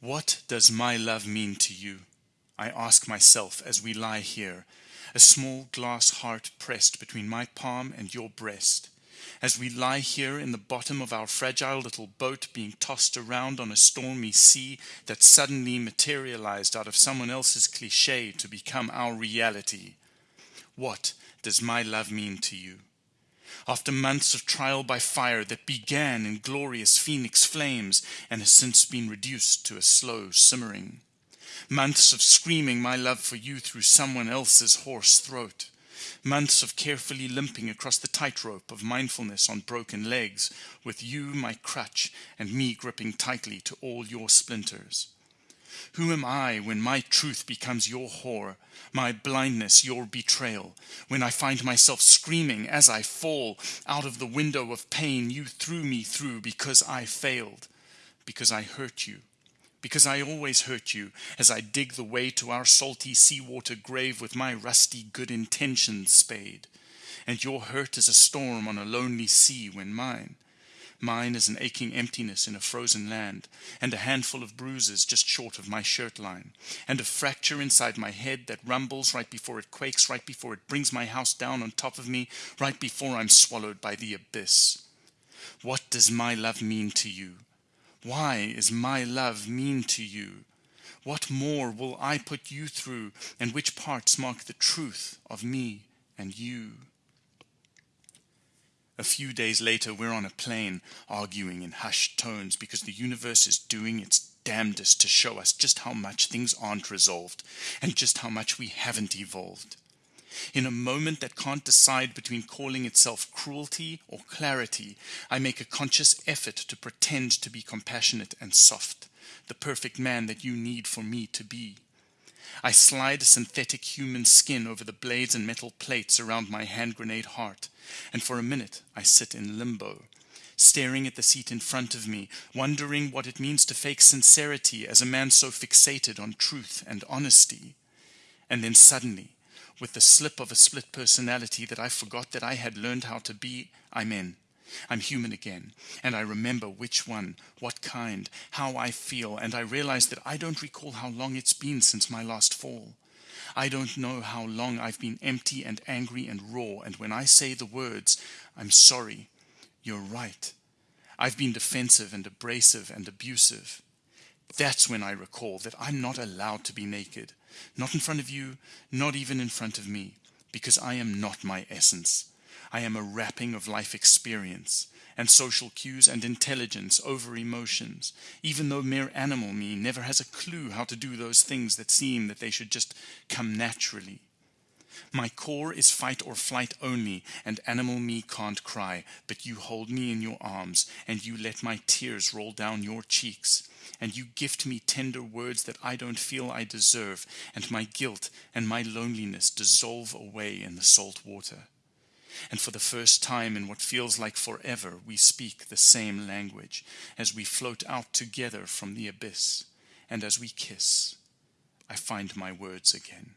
What does my love mean to you? I ask myself as we lie here, a small glass heart pressed between my palm and your breast. As we lie here in the bottom of our fragile little boat being tossed around on a stormy sea that suddenly materialized out of someone else's cliche to become our reality. What does my love mean to you? After months of trial by fire that began in glorious phoenix flames and has since been reduced to a slow simmering. Months of screaming my love for you through someone else's hoarse throat. Months of carefully limping across the tightrope of mindfulness on broken legs, with you my crutch and me gripping tightly to all your splinters. Who am I when my truth becomes your whore, my blindness your betrayal, when I find myself screaming as I fall out of the window of pain you threw me through because I failed, because I hurt you, because I always hurt you. As I dig the way to our salty seawater grave with my rusty good intentions spade, and your hurt is a storm on a lonely sea when mine Mine is an aching emptiness in a frozen land, and a handful of bruises just short of my shirt line, and a fracture inside my head that rumbles right before it quakes, right before it brings my house down on top of me, right before I'm swallowed by the abyss. What does my love mean to you? Why is my love mean to you? What more will I put you through, and which parts mark the truth of me and you? A few days later, we're on a plane, arguing in hushed tones because the universe is doing its damnedest to show us just how much things aren't resolved and just how much we haven't evolved. In a moment that can't decide between calling itself cruelty or clarity, I make a conscious effort to pretend to be compassionate and soft, the perfect man that you need for me to be. I slide a synthetic human skin over the blades and metal plates around my hand grenade heart, and for a minute I sit in limbo, staring at the seat in front of me, wondering what it means to fake sincerity as a man so fixated on truth and honesty. And then suddenly, with the slip of a split personality that I forgot that I had learned how to be, I'm in. I'm human again, and I remember which one, what kind, how I feel, and I realize that I don't recall how long it's been since my last fall. I don't know how long I've been empty and angry and raw, and when I say the words, I'm sorry, you're right. I've been defensive and abrasive and abusive. That's when I recall that I'm not allowed to be naked, not in front of you, not even in front of me, because I am not my essence. I am a wrapping of life experience and social cues and intelligence over emotions, even though mere animal me never has a clue how to do those things that seem that they should just come naturally. My core is fight or flight only, and animal me can't cry, but you hold me in your arms, and you let my tears roll down your cheeks, and you gift me tender words that I don't feel I deserve, and my guilt and my loneliness dissolve away in the salt water and for the first time in what feels like forever we speak the same language as we float out together from the abyss, and as we kiss, I find my words again.